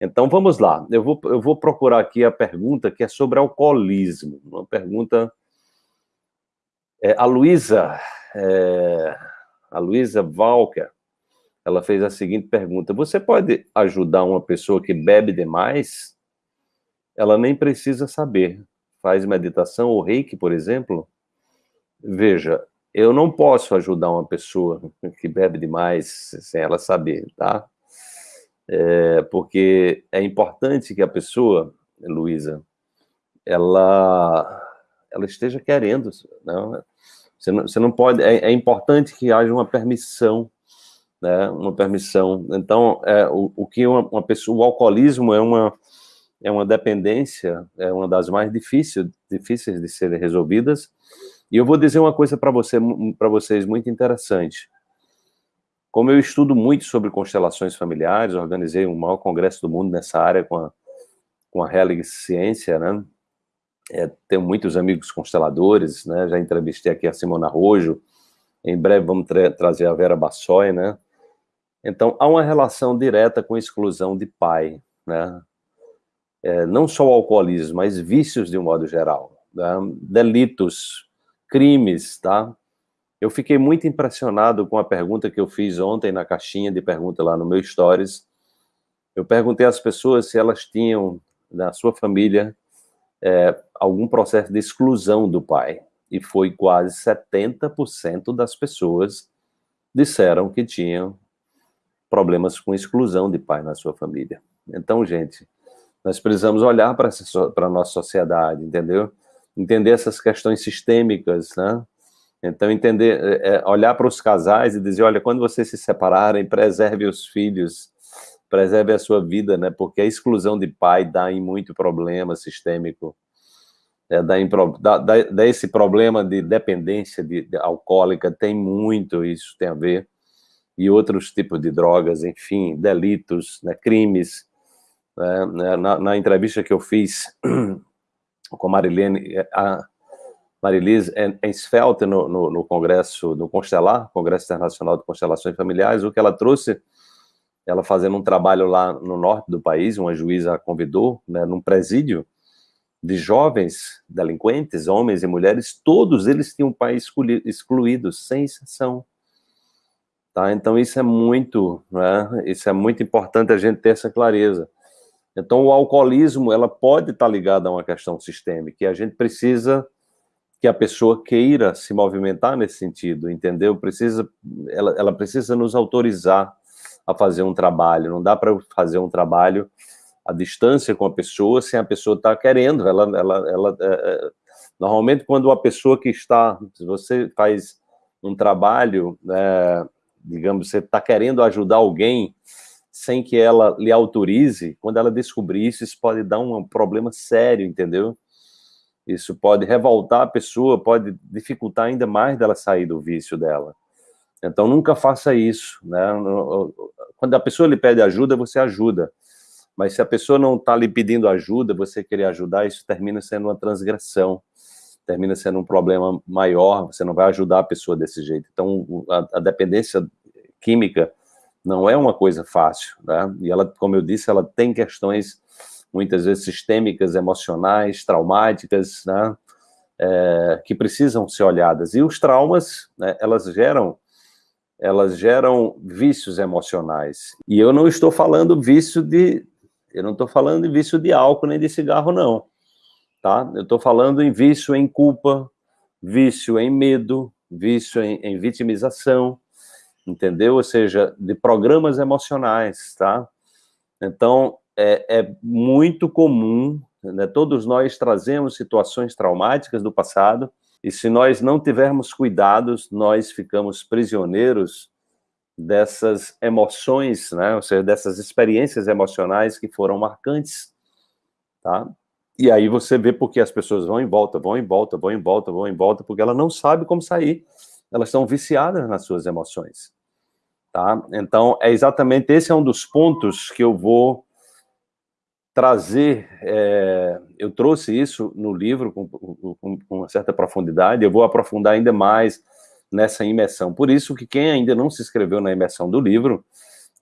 Então, vamos lá. Eu vou, eu vou procurar aqui a pergunta que é sobre alcoolismo. Uma pergunta... É, a Luísa... É, a Luísa Walker, ela fez a seguinte pergunta. Você pode ajudar uma pessoa que bebe demais? Ela nem precisa saber. Faz meditação ou reiki, por exemplo? Veja, eu não posso ajudar uma pessoa que bebe demais sem ela saber, tá? É, porque é importante que a pessoa, Luísa, ela, ela esteja querendo? Né? Você não, você não pode, é, é, importante que haja uma permissão, né? Uma permissão. Então, é, o, o que uma, uma pessoa, o alcoolismo é uma é uma dependência, é uma das mais difíceis, difíceis de serem resolvidas, e eu vou dizer uma coisa para você, para vocês muito interessante. Como eu estudo muito sobre constelações familiares, organizei o maior congresso do mundo nessa área com a, com a Helig Ciência, né? É, tenho muitos amigos consteladores, né? Já entrevistei aqui a Simona Rojo, em breve vamos tra trazer a Vera Bassoi, né? Então, há uma relação direta com exclusão de pai, né? É, não só o alcoolismo, mas vícios de um modo geral, né? delitos, crimes, tá? Eu fiquei muito impressionado com a pergunta que eu fiz ontem na caixinha de pergunta lá no meu Stories. Eu perguntei às pessoas se elas tinham, na sua família, é, algum processo de exclusão do pai. E foi quase 70% das pessoas disseram que tinham problemas com exclusão de pai na sua família. Então, gente, nós precisamos olhar para a nossa sociedade, entendeu? entender essas questões sistêmicas, né? Então, entender, é, olhar para os casais e dizer, olha, quando vocês se separarem, preserve os filhos, preserve a sua vida, né? Porque a exclusão de pai dá em muito problema sistêmico, é, dá, em, dá, dá, dá, esse problema de dependência de, de, alcoólica, tem muito isso, tem a ver, e outros tipos de drogas, enfim, delitos, né, crimes. Né, na, na entrevista que eu fiz com a Marilene, é, a Marilise Ensfeld no, no, no, congresso, no Constelar, Congresso Internacional de Constelações Familiares, o que ela trouxe, ela fazendo um trabalho lá no norte do país, uma juíza a convidou, né, num presídio, de jovens delinquentes, homens e mulheres, todos eles tinham um pai excluído, sem exceção. Tá? Então isso é muito, né, isso é muito importante a gente ter essa clareza. Então, o alcoolismo, ela pode estar ligada a uma questão sistêmica, e a gente precisa que a pessoa queira se movimentar nesse sentido, entendeu? Precisa, ela, ela precisa nos autorizar a fazer um trabalho, não dá para fazer um trabalho à distância com a pessoa sem a pessoa estar tá querendo, ela, ela, ela é, é, normalmente quando a pessoa que está, se você faz um trabalho, é, digamos, você está querendo ajudar alguém, sem que ela lhe autorize, quando ela descobrir isso, isso pode dar um problema sério, entendeu? Isso pode revoltar a pessoa, pode dificultar ainda mais dela sair do vício dela. Então, nunca faça isso, né? Quando a pessoa lhe pede ajuda, você ajuda. Mas se a pessoa não está lhe pedindo ajuda, você querer ajudar, isso termina sendo uma transgressão, termina sendo um problema maior, você não vai ajudar a pessoa desse jeito. Então, a, a dependência química não é uma coisa fácil, né? E ela, como eu disse, ela tem questões muitas vezes sistêmicas, emocionais, traumáticas, né? É, que precisam ser olhadas. E os traumas, né, elas geram elas geram vícios emocionais. E eu não estou falando vício de eu não estou falando de vício de álcool nem de cigarro não, tá? Eu estou falando em vício em culpa, vício em medo, vício em, em vitimização, entendeu? Ou seja, de programas emocionais, tá? Então, é, é muito comum, né? todos nós trazemos situações traumáticas do passado, e se nós não tivermos cuidados, nós ficamos prisioneiros dessas emoções, né? ou seja, dessas experiências emocionais que foram marcantes, tá? E aí você vê porque as pessoas vão em volta, vão em volta, vão em volta, vão em volta, porque ela não sabe como sair. Elas estão viciadas nas suas emoções. Tá? Então, é exatamente esse é um dos pontos que eu vou trazer, é, eu trouxe isso no livro com, com, com, uma certa profundidade, eu vou aprofundar ainda mais nessa imersão. Por isso que quem ainda não se inscreveu na imersão do livro,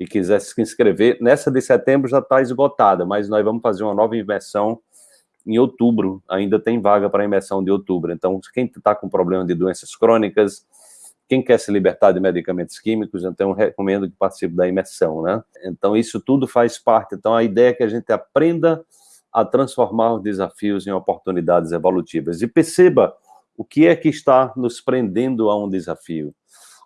e quiser se inscrever, nessa de setembro já está esgotada, mas nós vamos fazer uma nova imersão em outubro, ainda tem vaga para imersão de outubro. Então, quem está com problema de doenças crônicas, quem quer se libertar de medicamentos químicos, então eu recomendo que participe da imersão, né? Então, isso tudo faz parte. Então, a ideia é que a gente aprenda a transformar os desafios em oportunidades evolutivas. E perceba o que é que está nos prendendo a um desafio.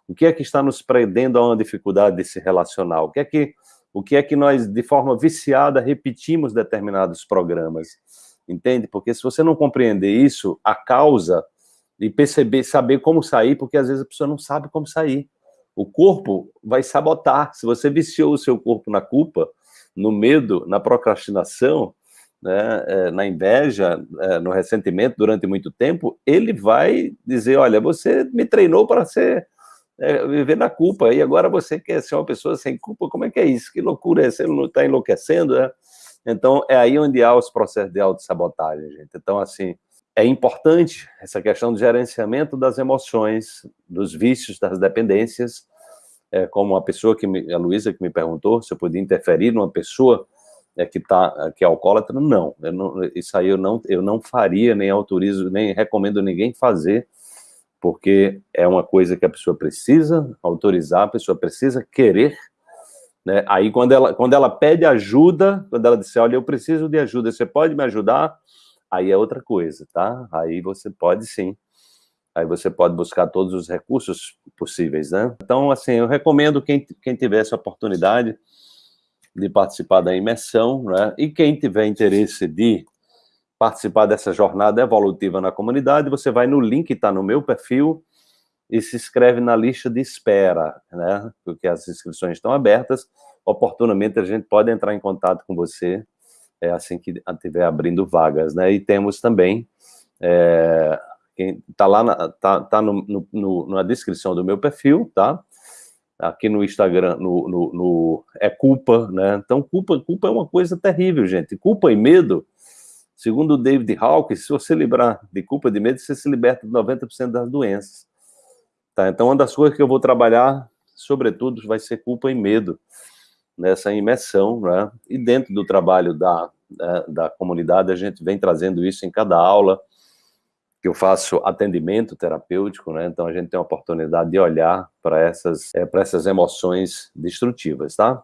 O que é que está nos prendendo a uma dificuldade de se relacionar? O que é que, o que, é que nós, de forma viciada, repetimos determinados programas? Entende? Porque se você não compreender isso, a causa, e perceber, saber como sair, porque às vezes a pessoa não sabe como sair. O corpo vai sabotar. Se você viciou o seu corpo na culpa, no medo, na procrastinação, né, é, na inveja, é, no ressentimento durante muito tempo, ele vai dizer, olha, você me treinou para ser é, viver na culpa, e agora você quer ser uma pessoa sem culpa, como é que é isso? Que loucura é essa? Ele não está enlouquecendo, né? Então, é aí onde há os processos de autossabotagem, gente. Então, assim, é importante essa questão do gerenciamento das emoções, dos vícios, das dependências, é, como a pessoa que me, a Luísa que me perguntou se eu podia interferir numa pessoa é, que tá que é alcoólatra, não, não, isso aí eu não eu não faria nem autorizo nem recomendo ninguém fazer porque é uma coisa que a pessoa precisa autorizar, a pessoa precisa querer, né? Aí quando ela, quando ela pede ajuda, quando ela disser, olha, eu preciso de ajuda, você pode me ajudar? Aí é outra coisa, tá? Aí você pode sim. Aí você pode buscar todos os recursos possíveis, né? Então, assim, eu recomendo quem, quem tiver essa oportunidade de participar da imersão, né? E quem tiver interesse de participar dessa jornada evolutiva na comunidade, você vai no link que está no meu perfil e se inscreve na lista de espera, né? Porque as inscrições estão abertas. Oportunamente a gente pode entrar em contato com você é, assim que estiver abrindo vagas, né? E temos também é, quem está lá na, tá, tá no, no, na descrição do meu perfil, tá? Aqui no Instagram, no, no, no, é culpa, né? Então culpa, culpa é uma coisa terrível, gente. Culpa e medo Segundo o David Hawkins, se você livrar de culpa de medo, você se liberta de 90% das doenças. Tá? Então, uma das coisas que eu vou trabalhar, sobretudo, vai ser culpa e medo nessa imersão, né? E dentro do trabalho da, da, da comunidade, a gente vem trazendo isso em cada aula, que eu faço atendimento terapêutico, né? Então a gente tem a oportunidade de olhar para essas, é, essas emoções destrutivas, tá?